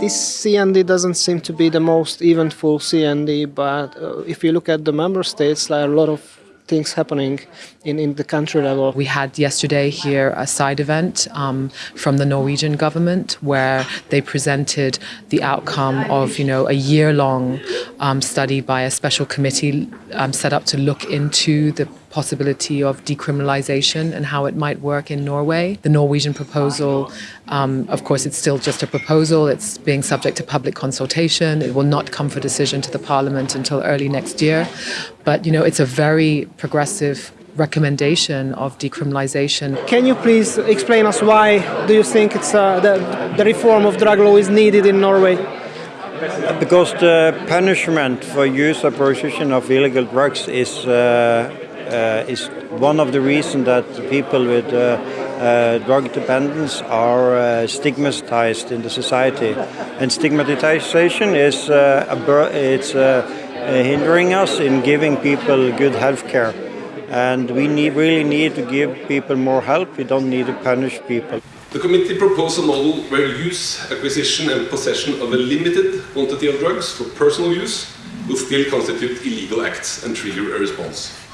This CND doesn't seem to be the most eventful CND, but uh, if you look at the member states, there are a lot of things happening in, in the country level. We had yesterday here a side event um, from the Norwegian government where they presented the outcome of you know a year-long um, study by a special committee um, set up to look into the possibility of decriminalization and how it might work in Norway. The Norwegian proposal, um, of course, it's still just a proposal. It's being subject to public consultation. It will not come for decision to the parliament until early next year. But, you know, it's a very progressive recommendation of decriminalization. Can you please explain us why do you think it's uh, the, the reform of drug law is needed in Norway? Because the punishment for use or possession of illegal drugs is uh, uh, Uh, is one of the reasons that people with uh, uh, drug dependence are uh, stigmatized in the society. And stigmatization is uh, it's hindering us in giving people good health care. And we need, really need to give people more help. We don't need to punish people. The committee proposed a model where use, acquisition and possession of a limited quantity of drugs for personal use will still constitute illegal acts and trigger a response.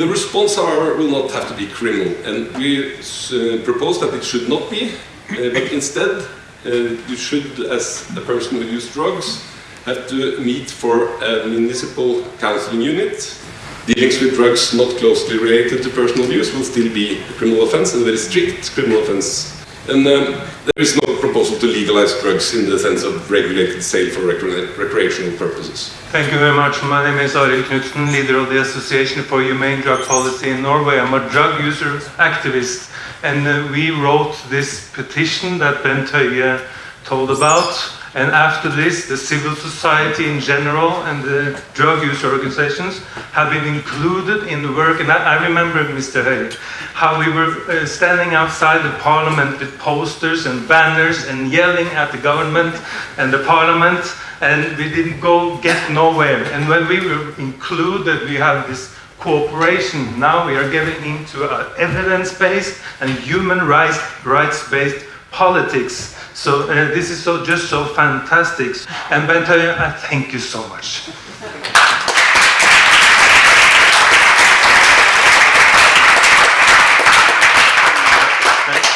The response, however, will not have to be criminal, and we uh, propose that it should not be, uh, but instead uh, you should, as a person who uses drugs, have to meet for a municipal counseling unit. Dealings with drugs not closely related to personal use will still be a criminal offence, a very strict criminal offence. And um, there is no proposal to legalize drugs in the sense of regulated sale for recreational purposes. Thank you very much. My name is Arild Knutsen, leader of the Association for Humane Drug Policy in Norway. I'm a drug user activist, and uh, we wrote this petition that Bent Høie told about and after this, the civil society in general and the drug use organizations have been included in the work. And I, I remember, Mr. Høie, how we were uh, standing outside the parliament with posters and banners and yelling at the government and the parliament, and we didn't go get nowhere. And when we were included, we have this cooperation. Now we are getting into an evidence-based and human rights rights-based politics. So uh, this is so just so fantastic. And Bent I thank you so much.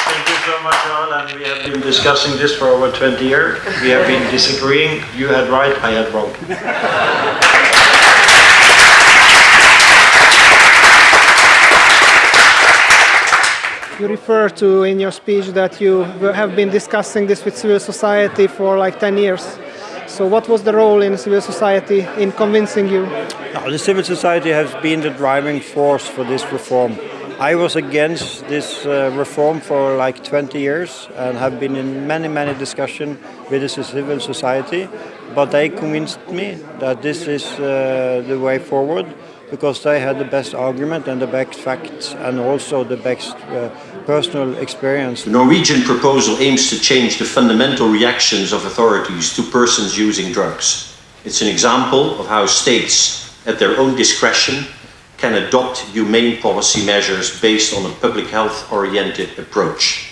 Thank you so much, all. And we have been discussing this for over 20 years. We have been disagreeing. You had right, I had wrong. You refer to in your speech that you have been discussing this with civil society for like 10 years. So what was the role in civil society in convincing you? The civil society has been the driving force for this reform. I was against this uh, reform for like 20 years and have been in many, many discussions with the civil society, but they convinced me that this is uh, the way forward because they had the best argument and the best facts and also the best uh, personal experience. The Norwegian proposal aims to change the fundamental reactions of authorities to persons using drugs. It's an example of how states, at their own discretion, can adopt humane policy measures based on a public health oriented approach.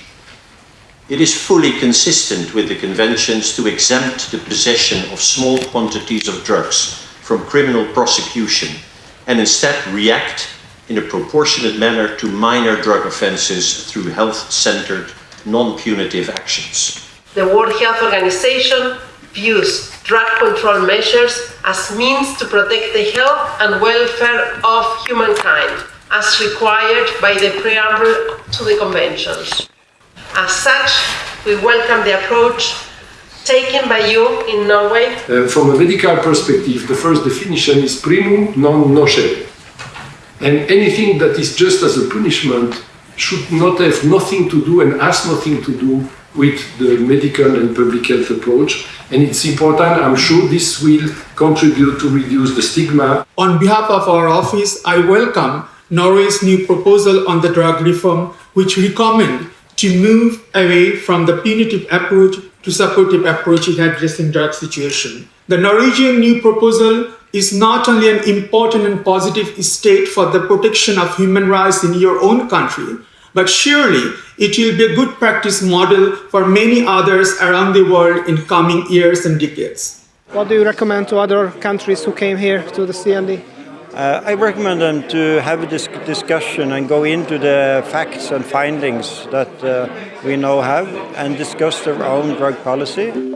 It is fully consistent with the conventions to exempt the possession of small quantities of drugs from criminal prosecution and instead react in a proportionate manner to minor drug offences through health-centred, non-punitive actions. The World Health Organization views drug control measures as means to protect the health and welfare of humankind, as required by the preamble to the conventions. As such, we welcome the approach taken by you in Norway? Uh, from a medical perspective, the first definition is primum non nocere. And anything that is just as a punishment should not have nothing to do and has nothing to do with the medical and public health approach. And it's important, I'm sure this will contribute to reduce the stigma. On behalf of our office, I welcome Norway's new proposal on the drug reform, which recommend to move away from the punitive approach to supportive approach in addressing drug situation. The Norwegian new proposal is not only an important and positive step for the protection of human rights in your own country, but surely it will be a good practice model for many others around the world in coming years and decades. What do you recommend to other countries who came here to the CND? Uh, I recommend them to have a dis discussion and go into the facts and findings that uh, we now have and discuss their own drug policy.